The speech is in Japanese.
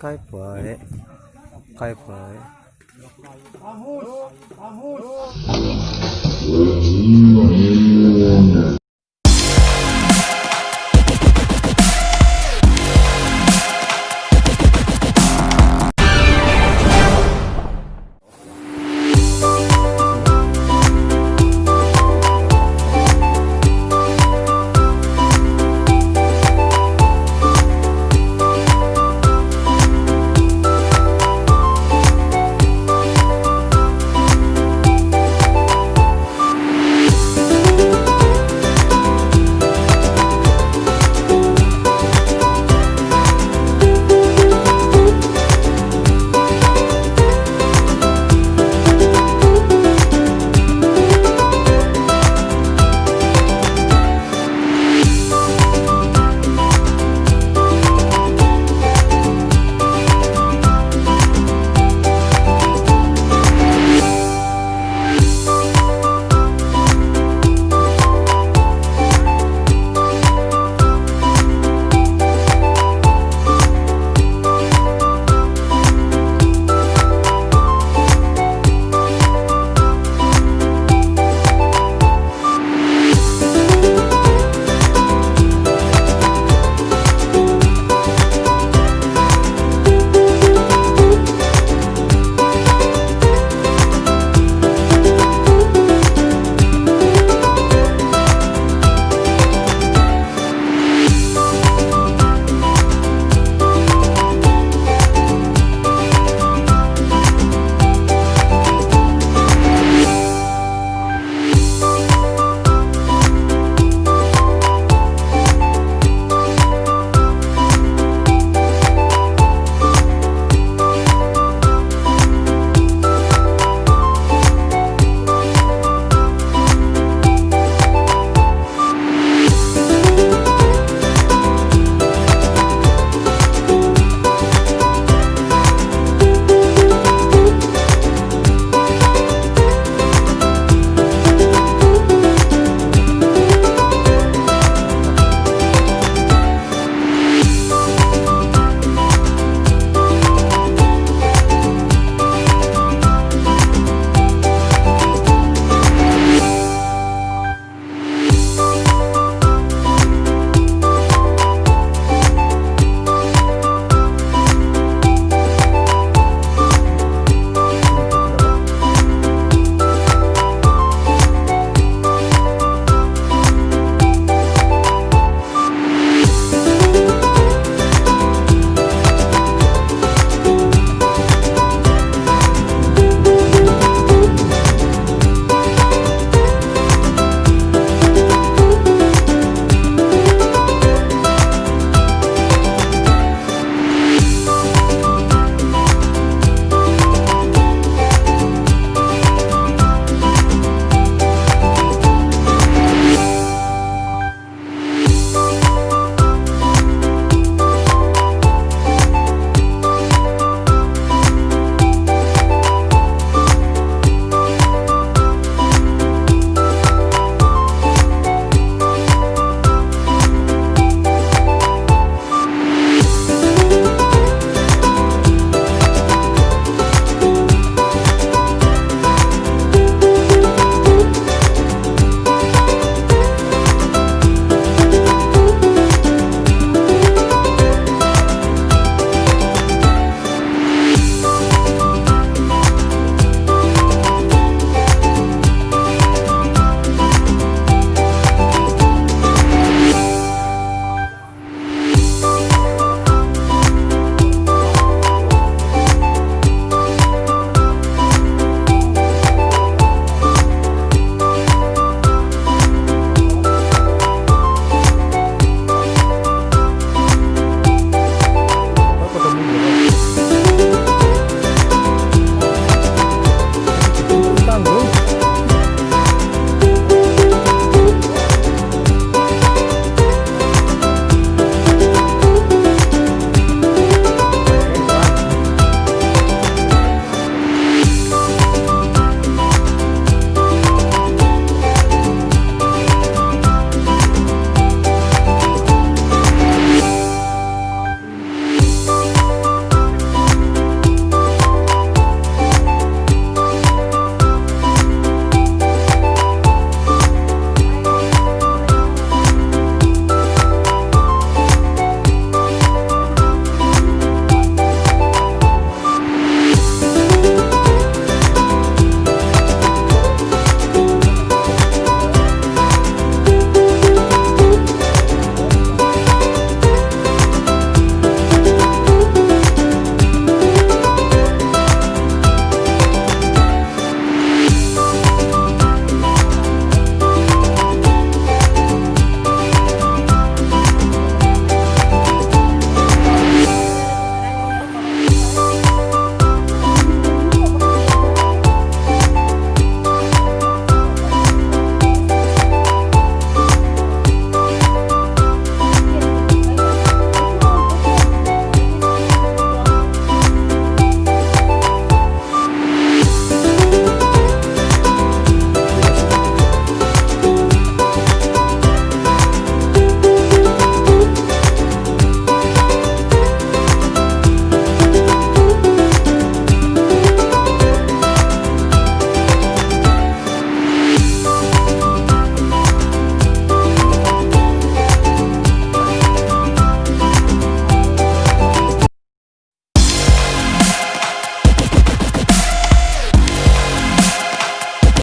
Kai puai. Kai puai.